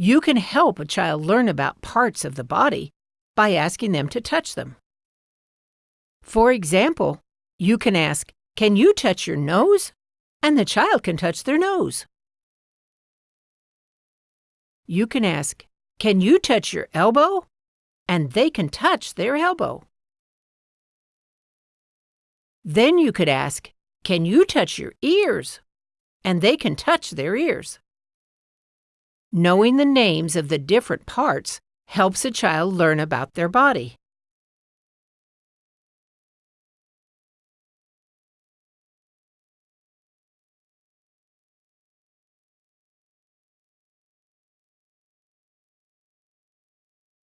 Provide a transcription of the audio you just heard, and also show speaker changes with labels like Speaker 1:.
Speaker 1: You can help a child learn about parts of the body by asking them to touch them. For example, you can ask, Can you touch your nose? And the child can touch their nose. You can ask, Can you touch your elbow? And they can touch their elbow. Then you could ask, Can you touch your ears? And they can touch their ears. Knowing the names of the different parts helps a child learn about their body.